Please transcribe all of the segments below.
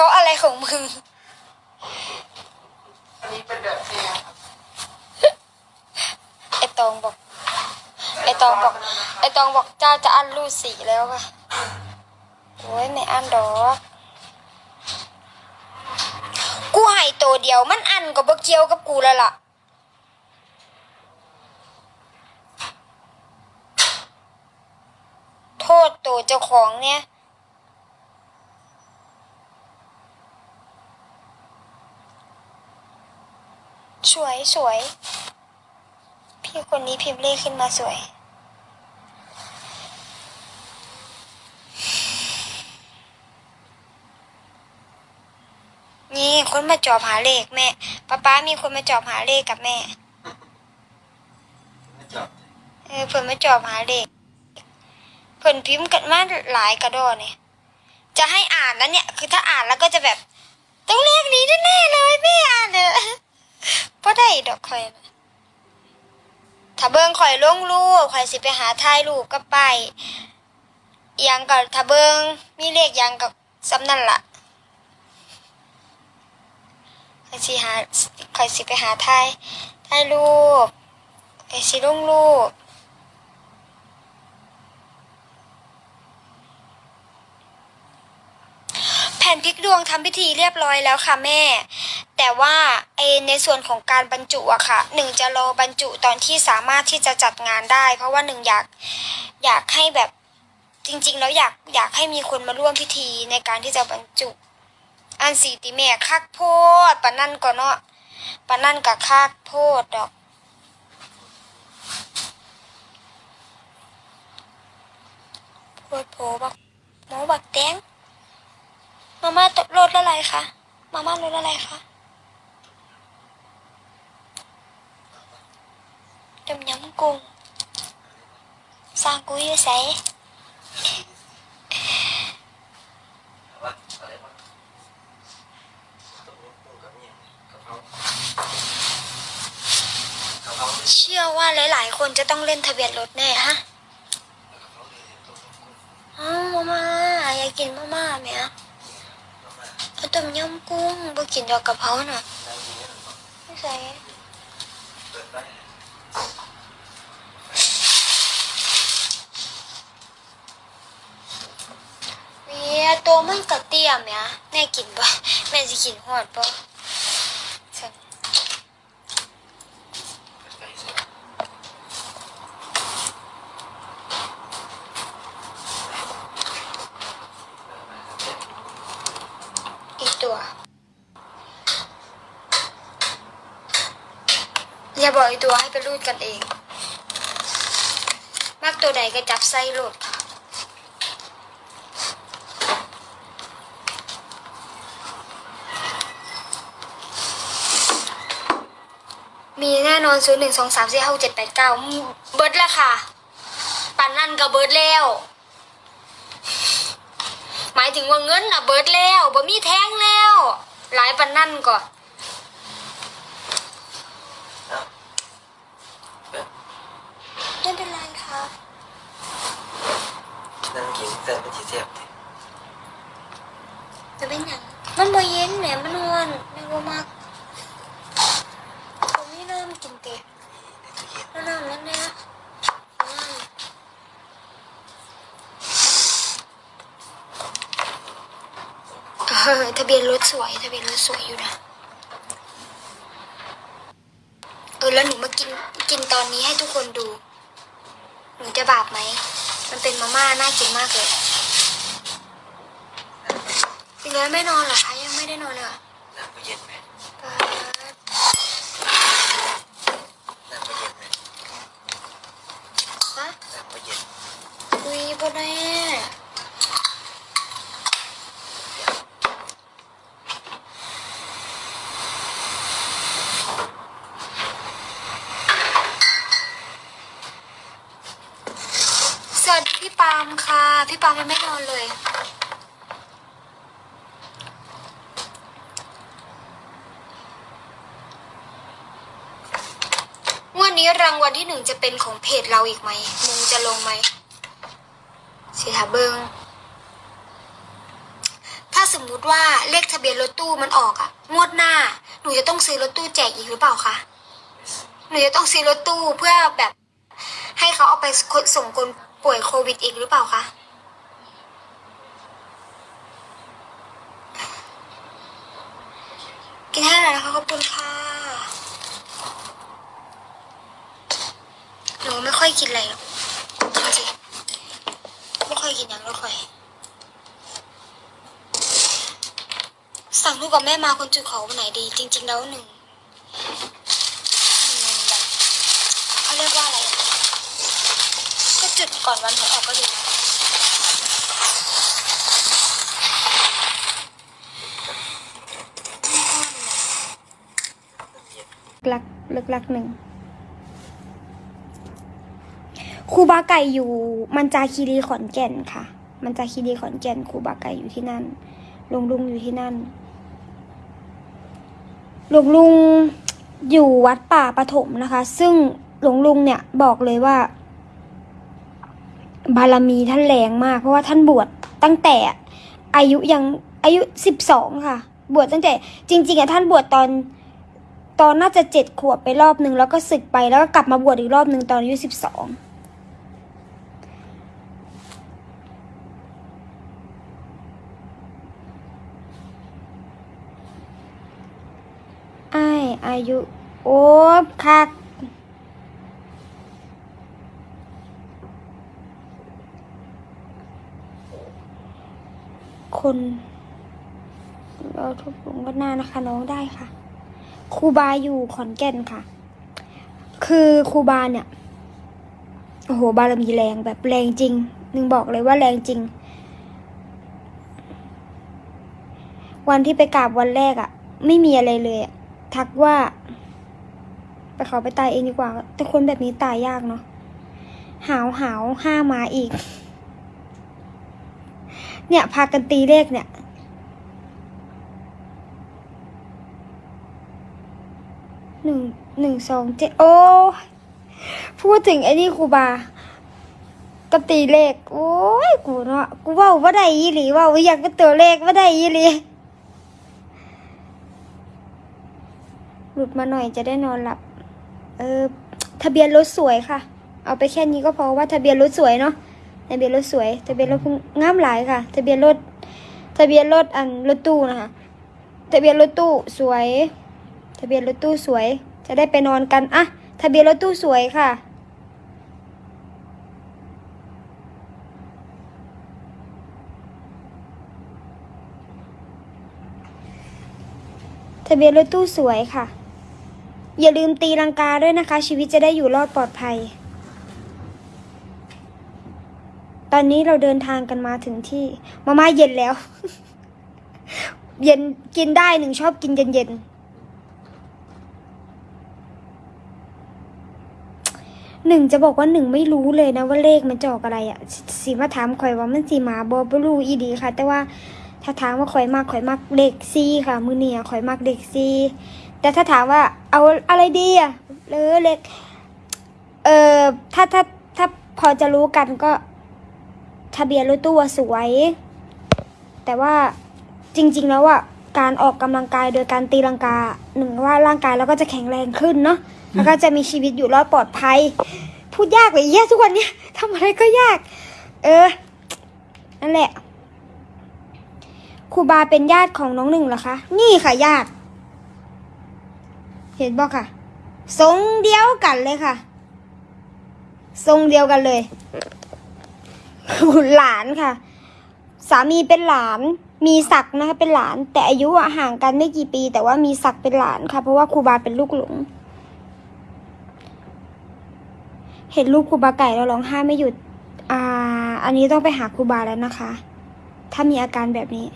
เขาอะไรของมึง อันนี้เป็นแบบเทียไอตองบอก ไอตองบอก ไอตองบอกเจ้าจะอั้นรูดสีแล้วค่ะโอ้ยไม่อั้นดอก กูให้ตัวเดียวมันอันก็บ่เกี่ยวกับกูแล้วล่ะ โทษตัวเจ้าของเนี่ย สวยสวย พี่คนนี้พิมพ์เลขขึ้นมาสวย นี่คนมาจอบหาเลขแม่ป้าป้ามีคนมาจอบหาเลขกับแม่ไม่จบเออเพิ่นมาจอบหาเลขเพิ่นพิมพ์กันมาหลายกระดอเนี่ยจะให้อ่านนะเนี่ย คือถ้าอ่านแล้วก็จะแบบ ต้องเลขนี้แน่ๆเลยไม่อ่านเลย บ่ได้ดอกข่อยนะถ้าเบิ่งข่อยลงรูปข่อยสิไปหาถ่ายรูปกับไปายอิหยังกับถ้าเบิ่งมีเลขหยังกับสำนั่นล่ะข่อยสิหาข่อยสิไปหาถ่ายถ่ายรูปข่อยสิลงรูป แผ่นพลิกดวงทำพิธีเรียบร้อยแล้วค่ะแม่ แต่ว่าไอในส่วนของการบรรจุอะค่ะหนึ่งจะรอบรรจุตอนที่สามารถที่จะจัดงานได้ เพราะว่าหนึ่งอยากอยากให้แบบจริงๆ แล้วอยากอยากให้มีคนมาร่วมพิธีในการที่จะบรรจุ อันสีติแม่คักโพดปะนั่นก็เนาะปะนั่นกับคักโพดดอกโพดโพบักหมอบักแตง มาม่าตรสอะไรคะ มาม่ารสอะไรคะต้มยำกุ้งสร้างกุ้ยใส่ว่าอะไรเชื่อว่าหลาย ๆ คนจะต้องเล่นทะเบียนรถแน่ฮะ อ้าวมาม่าอยากกินมาม่าไหมอะ ต้มยำกุ้งบ่กินดอกกะเพราน่ะได้ยินไหมหรือเปล่าไม่ใส่เวียตัวมันกระเตี้ยแม่แม่กินบ่แม่สิกินหอดบ่ฉัน เปิดไปเสร็จ อีกตัว อย่าบอกอีกตัวให้ไปรูดกันเอง มากตัวใดก็จับไส้โหลดค่ะมีแน่นอนศูนย์หนึ่งสองสามสี่ห้าเจ็ดแปดเก้าเบิร์ดล้วค่ะ ปันนั่นกับเบิร์ดแล้ว หมายถึงว่าเงินน่ะเบิร์ดแล้วบ่มีแท้งแล้ว หลายปันนั่นก่อน เอาเปิด ไม่เป็นไรค่ะ นั่งกิน แต่ไม่ทีเทียบเลยจะเป็นหยังมันบ่เย็นแหมมันนอนไม่ว่ามากผมไม่เริ่มกินเตะในตู้เย็นแล้วน้ำแล้วเนี่ยน้ำเออทะเบียนรถสวยทะเบียนรถสวยอยู่นะ เออแล้วหนูมากินกินตอนนี้ให้ทุกคนดู หนูจะบาปไหม มันเป็นมาม่าน่ากินมากเลยพี่น้อยไม่นอนเหรอคะยังไม่ได้นอนเลยเหรอน้ำก็เย็นไหมเปิดน้ำก็เย็นไหมฮะน้ำก็เย็นคุยบ่ได้สวัสดีพี่ปาล์มค่ะ พี่ปาล์มยังไม่นอนเลย วันนี้ รางวัลที่หนึ่งจะเป็นของเพจเราอีกไหมมึงจะลงไหมสิถาเบิงถ้าสมมุติว่าเลขทะเบียนรถตู้มันออกอะงวดหน้า หนูจะต้องซื้อรถตู้แจกอีกหรือเปล่าคะหนูจะต้องซื้อรถตู้เพื่อแบบ ให้เขาเอาไปส่งคนป่วยโควิดอีกหรือเปล่าคะกินให้หน่อยนะคะขอบคุณค่ะหนูไม่ ค่อยกินอะไรหรอกจริงๆไม่ค่อยกินอย่างไม่ค่อย สั่งลูกกับแม่มาคนจุดขอวันไหนดี จริง ๆ แล้วหนึ่งหนึ่งแบบเขาเรียกว่าอะไรอะก็จุดก่อนวันหวยออกก็ดีนะลักเลิกลักหนึ่ง ครูบาไก่อยู่ มันจาคีรีขอนแก่นค่ะ มันจาคีรีขอนแก่นครูบาไก่อยู่ที่นั่นลุงลุงอยู่ที่นั่นหลวงลุงอยู่วัดป่าปฐมนะคะ ซึ่งหลวงลุงเนี่ยบอกเลยว่า บารมีท่านแรงมาก เพราะว่าท่านบวชตั้งแต่อายุยังอายุสิบสองค่ะ บวชตั้งแต่ จริงๆอะท่านบวชตอนตอนน่าจะเจ็ดขวบไปรอบหนึ่งแล้วก็ศึกไปแล้วก็กลับมาบวชอีกรอบหนึ่งตอนอายุสิบสอง อายุ โอ้คักคนเราทุบลงก็น่านะคะ น้องได้ค่ะครูบาอยู่ขอนแก่นค่ะ คือครูบาเนี่ยโอ้โหบารมีแรงแบบแรงจริงหนึ่งบอกเลยว่าแรงจริง วันที่ไปกราบวันแรกอะ่ะ ไม่มีอะไรเลยอะ ทักว่า ไปขอไปตายเองดีกว่า แต่คนแบบนี้ตายยากเนาะหาวหาวห้ามาอีก เนี่ย พากันตีเลขเนี่ยหนึ่งหนึ่งสองเจ็ดโอ้พูดถึงไอ้นี่ครูบาก็ตีเลข โอ้ย กูเนาะกูว่าว่าได้ยี่หลีว่าอยากเป็นตัวเลขว่าได้ยี่หลี หลุดมาหน่อยจะได้นอนหลับ เออทะเบียนรถสวยค่ะ เอาไปแค่นี้ก็พอว่าทะเบียนรถสวยเนาะทะเบียนรถสวย ทะเบียนรถงามหลายค่ะ ทะเบียนรถทะเบียนรถอันรถตู้นะคะทะเบียนรถตู้สวย ทะเบียนรถตู้สวย จะได้ไปนอนกันอะทะเบียนรถตู้สวยค่ะทะเบียนรถตู้สวยค่ะ อย่าลืมตีลังกาด้วยนะคะ ชีวิตจะได้อยู่รอดปลอดภัย ตอนนี้เราเดินทางกันมาถึงที่ มาม่าเย็นแล้ว เย็นกินได้หนึ่งชอบกินเย็นๆหนึ่งจะบอกว่าหนึ่งไม่รู้เลยนะว่าเลขมันจอกอะไรอะ่ะสีมาถามข่อยว่ามันสีมาบอบรู้อีดีค่ะ แต่ว่าถ้าถามว่าข่อยมากข่อยมากเด็กซีค่ะ มือเนี่ยข่อยมากเด็กซี แต่ถ้าถามว่าเอาอะไรดีอะ่ะเออเล็ก เออถ้าถ้าถ้าพอจะรู้กันก็ ทะเบียนรถตู้อะสวย แต่ว่าจริง ๆ แล้วอะการออกกำลังกายโดยการตีลังกาหนึ่งว่าร่างกายเราก็จะแข็งแรงขึ้นเนาะแล้วก็จะมีชีวิตอยู่รอดปลอดภัย พูดยากเลยแย่ทุกวันเนี้ยทำอะไรก็ยาก เออ นั่นแหละครูบาเป็นญาติของน้องหนึ่งเหรอคะ นี่ค่ะญาติ เห็นบอกค่ะ ทรงเดียวกันเลยค่ะ ทรงเดียวกันเลยหลานค่ะ สามีเป็นหลาน มีศักนะคะเป็นหลาน แต่อายุห่างกันไม่กี่ปี แต่ว่ามีศักเป็นหลานค่ะ เพราะว่าครูบาเป็นลูกหลง เห็นลูกครูบาไก่แล้วร้องไห้ไม่หยุด อ่า อันนี้ต้องไปหาครูบาแล้วนะคะ ถ้ามีอาการแบบนี้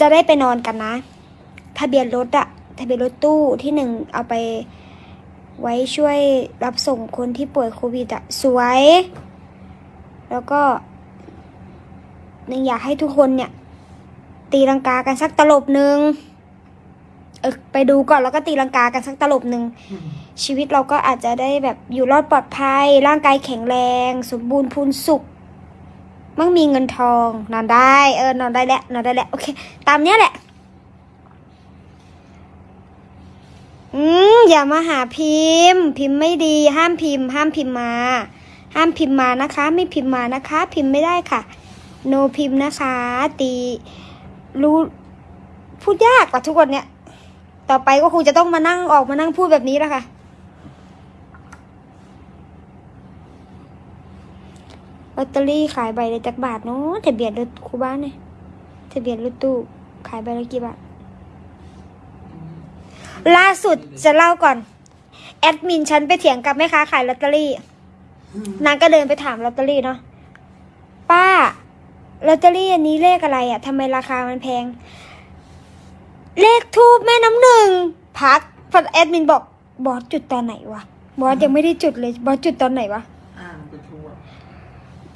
จะได้ไปนอนกันนะ ทะเบียนรถอะทะเบียนรถตู้ที่หนึ่งเอาไปไว้ช่วยรับส่งคนที่ป่วยโควิดอะสวย แล้วก็หนึ่งอยากให้ทุกคนเนี่ย ตีลังกากันสักตลบหนึ่งเออไปดูก่อนแล้วก็ตีลังกากันสักตลบหนึ่งชีวิตเราก็อาจจะได้แบบอยู่รอดปลอดภัย ร่างกายแข็งแรง สมบูรณ์พูนสุข มั่งมีเงินทอง นอนได้ เออนอนได้แล้วนอนได้แล้วโอเค ตามเนี้ยแหละ อืมอย่ามาหาพิมพ์ พิมพ์ไม่ดี ห้ามพิมพ์ ห้ามพิมพ์มา ห้ามพิมพ์มานะคะ ไม่พิมพ์มานะคะ พิมพ์ไม่ได้ค่ะ โนพิมพ์นะคะ ตีรู้พูดยากกว่าทุกวันเนี้ยต่อไปก็คงจะต้องมานั่งออกมานั่งพูดแบบนี้แล้วค่ะ ลอตเตอรี่ขายใบละจักบาทเนาะทะเบียนรถคูบ้านเนี่ยทะเบียนรถตู้ขายใบละกี่บาทล่าสุดจะเล่าก่อน แอดมินฉันไปเถียงกับแม่ค้าขายลอตเตอรี่นางก็เดินไปถามลอตเตอรี่เนาะป้าลอตเตอรี่อันนี้เลขอะไรอะ่ะทำไมราคามันแพง เลขธูปแม่น้ำหนึ่งพักแอดมินบอกบอสจุดตอนไหนวะบอสยังไม่ได้จุดเลยบอสจุดตอนไหนวะ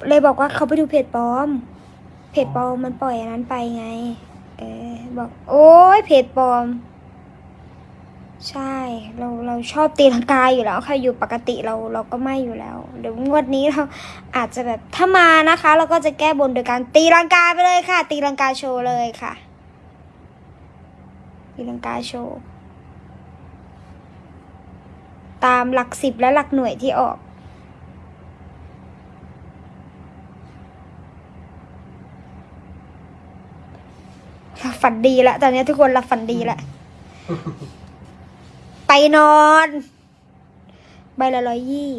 เลยบอกว่าเขาไปดูเพจปลอม เพจปลอมมันปล่อยอันนั้นไปไง เออบอก โอ้ยเพจปลอม ใช่ เราเราชอบตีลังกาอยู่แล้วค่ะอยู่ปกติเราเราก็ไม่อยู่แล้วเดี๋ยวงวดนี้เราอาจจะแบบถ้ามานะคะ เราก็จะแก้บนโดยการตีลังกาไปเลยค่ะ ตีลังกาโชว์เลยค่ะ ตีลังกาโชว์ตามหลักสิบและหลักหน่วยที่ออก ฝันดีแล้วตอนนี้ทุกคนหลับฝันดีแล้วไปนอน ใบละร้อยยี่